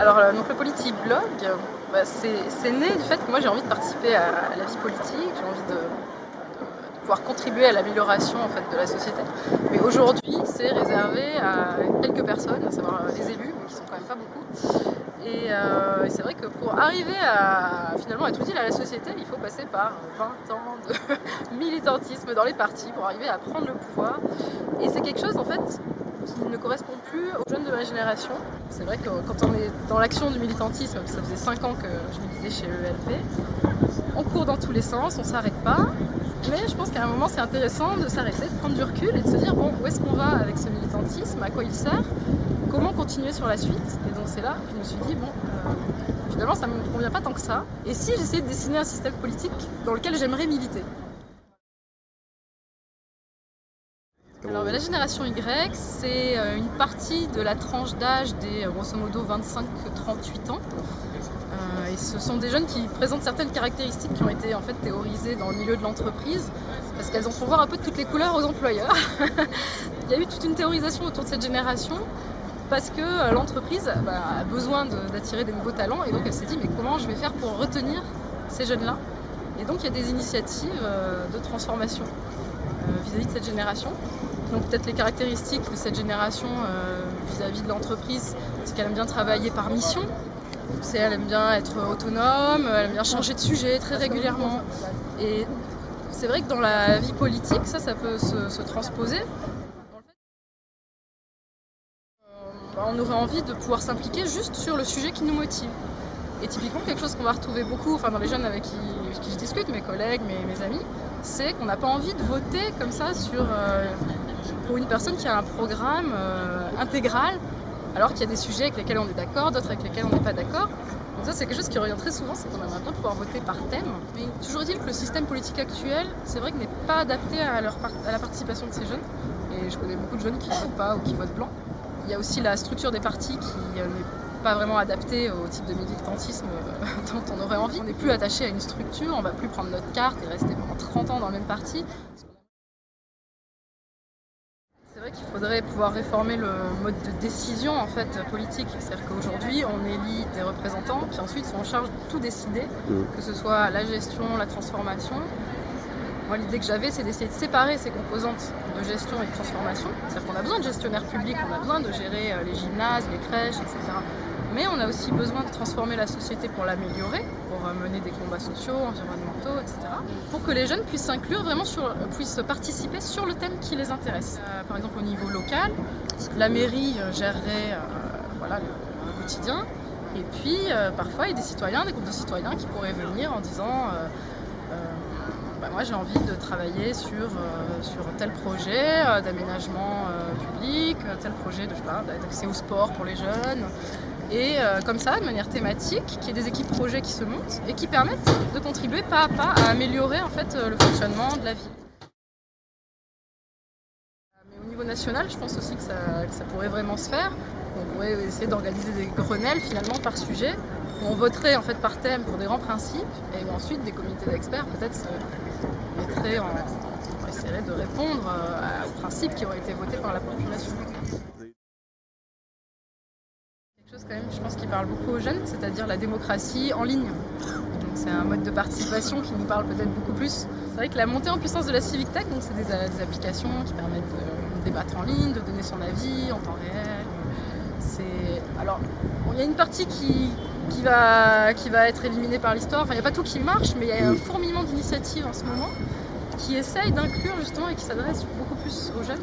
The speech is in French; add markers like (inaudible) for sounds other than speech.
euh, donc le Politique Blog, bah, c'est né du fait que moi j'ai envie de participer à, la vie politique, j'ai envie de, pouvoir contribuer à l'amélioration en fait, de la société. Mais aujourd'hui, c'est réservé à quelques personnes, à savoir les élus, qui sont quand même pas beaucoup. Euh, et, c'est vrai que pour arriver à finalement être utile à la société, il faut passer par 20 ans de (laughs) militantisme dans les partis pour arriver à prendre le pouvoir. Et c'est quelque chose en fait qui ne correspond plus aux jeunes de ma génération. C'est vrai que quand on est dans l'action du militantisme, ça faisait 5 ans que je me disais chez ELP, on court dans tous les sens, on s'arrête pas. Mais je pense qu'à un moment c'est intéressant de s'arrêter, de prendre du recul et de se dire bon où est-ce qu'on va avec ce militantisme, à quoi il sert? Comment continuer sur la suite? Et donc c'est là que je me suis dit, bon, euh, finalement ça ne me convient pas tant que ça. Et si j'essayais de dessiner un système politique dans lequel j'aimerais militer? Alors la génération Y, c'est euh, une partie de la tranche d'âge des euh, grosso modo 25-38 ans. et ce sont des jeunes qui présentent certaines caractéristiques qui ont été en fait théorisées dans le milieu de l'entreprise parce qu'elles en font voir un peu de toutes les couleurs aux employeurs. (laughs) Il y a eu toute une théorisation autour de cette génération parce que euh, l'entreprise bah, a besoin d'attirer des nouveaux talents et donc elle s'est dit mais comment je vais faire pour retenir ces jeunes-là? Et donc il y a des initiatives euh, de transformation euh, vis-à-vis de cette génération. Donc peut-être les caractéristiques de cette génération vis-à-vis de l'entreprise, c'est qu'elle aime bien travailler par mission, elle aime bien être autonome, elle aime bien changer de sujet très régulièrement. Et c'est vrai que dans la vie politique, ça, ça peut se transposer. on aurait envie de pouvoir s'impliquer juste sur le sujet qui nous motive. Et typiquement, quelque chose qu'on va retrouver beaucoup enfin, dans les jeunes avec qui, je discute, mes collègues, mes, amis, c'est qu'on n'a pas envie de voter comme ça sur, euh, pour une personne qui a un programme euh, intégral, alors qu'il y a des sujets avec lesquels on est d'accord, d'autres avec lesquels on n'est pas d'accord. Donc ça, c'est quelque chose qui revient très souvent, c'est qu'on aimerait bien pouvoir voter par thème. Mais toujours est-il que le système politique actuel, c'est vrai qu'il n'est pas adapté à la participation de ces jeunes. Et je connais beaucoup de jeunes qui ne votent pas ou qui votent blanc. Il y a aussi la structure des partis qui euh, n'est pas vraiment adaptée au type de militantisme euh, (laughs) dont on aurait envie. On n'est plus attaché à une structure, on ne va plus prendre notre carte et rester pendant 30 ans dans le même parti. Vrai qu'il faudrait pouvoir réformer le mode de décision en fait, politique. C'est-à-dire qu'aujourd'hui, on élit des représentants qui ensuite sont en charge de tout décider, mmh. que ce soit la gestion, la transformation, moi, l'idée que j'avais, c'est d'essayer de séparer ces composantes de gestion et de transformation. C'est-à-dire qu'on a besoin de gestionnaires publics, on a besoin de gérer euh, les gymnases, les crèches, etc. Mais on a aussi besoin de transformer la société pour l'améliorer, pour euh, mener des combats sociaux, environnementaux, etc. Pour que les jeunes puissent s'inclure vraiment euh, puissent participer sur le thème qui les intéresse. par exemple, au niveau local, la mairie gérerait voilà, le, quotidien. Et puis, parfois, il y a des citoyens, des groupes de citoyens qui pourraient venir en disant bah, moi j'ai envie de travailler sur, euh, sur tel projet euh, d'aménagement euh, public, tel projet d'accès au sport pour les jeunes. Et comme ça, de manière thématique, qu'il y ait des équipes projets qui se montent et qui permettent de contribuer pas à pas à améliorer en fait, le fonctionnement de la ville. Mais au niveau national, je pense aussi que ça, pourrait vraiment se faire. On pourrait essayer d'organiser des grenelles finalement par sujet on voterait en fait par thème pour des grands principes et ensuite des comités d'experts peut-être se mettraient en, essaierait de répondre euh, aux principes qui ont été votés par la population. Quand même, je pense, qui parle beaucoup aux jeunes, c'est-à-dire la démocratie en ligne. C'est un mode de participation qui nous parle peut-être beaucoup plus. C'est vrai que la montée en puissance de la Civic Tech, c'est des, des, applications qui permettent de débattre en ligne, de donner son avis en temps réel. Alors, il y a une partie qui, qui va, qui va être éliminé par l'histoire. Enfin, il n'y a pas tout qui marche, mais il y a un fourmillement d'initiatives en ce moment qui essayent d'inclure justement et qui s'adressent beaucoup plus aux jeunes.